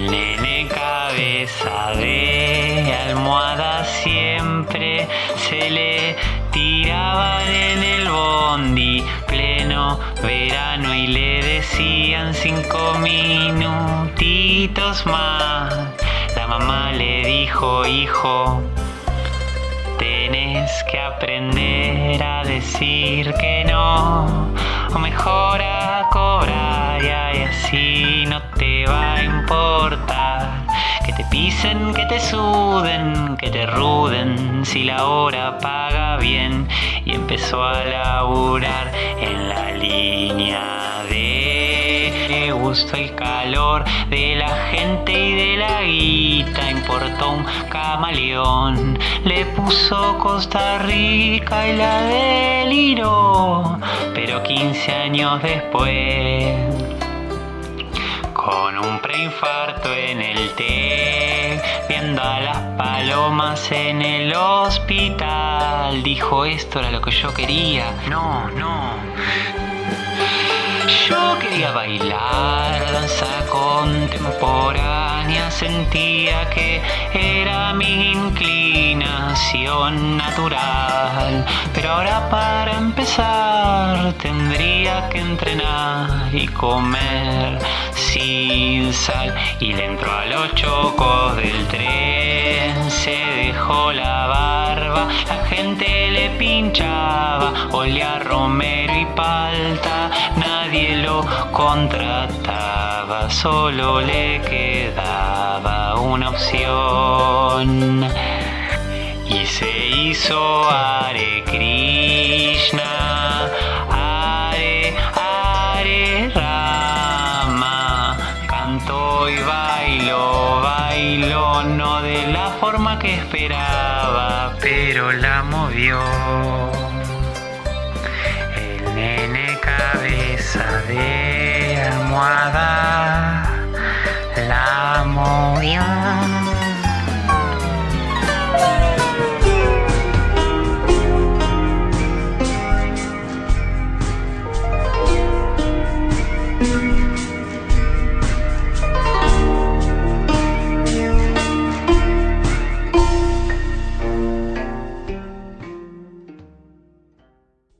El cabeza de almohada siempre se le tiraban en el bondi pleno verano y le decían cinco minutitos más. La mamá le dijo, hijo, tenés que aprender a decir que no, o mejor a cobrar y así no te va a importar. Que te pisen, que te suden, que te ruden, si la hora paga bien. Y empezó a laburar en la línea de le gustó el calor de la gente y de la guita. Importó un camaleón, le puso Costa Rica y la deliró. Pero 15 años después con un preinfarto en el té, viendo a las palomas en el hospital. Dijo esto era lo que yo quería. No, no. Yo quería bailar danza contemporánea, sentía que era mi natural. Pero ahora para empezar tendría que entrenar y comer sin sal. Y le entró a los chocos del tren, se dejó la barba, la gente le pinchaba, olía romero y palta, nadie lo contrataba, solo le quedaba una opción. Y se hizo Hare Krishna, Hare Hare Rama, cantó y bailó, bailó no de la forma que esperaba, pero la movió. El nene cabeza de almohada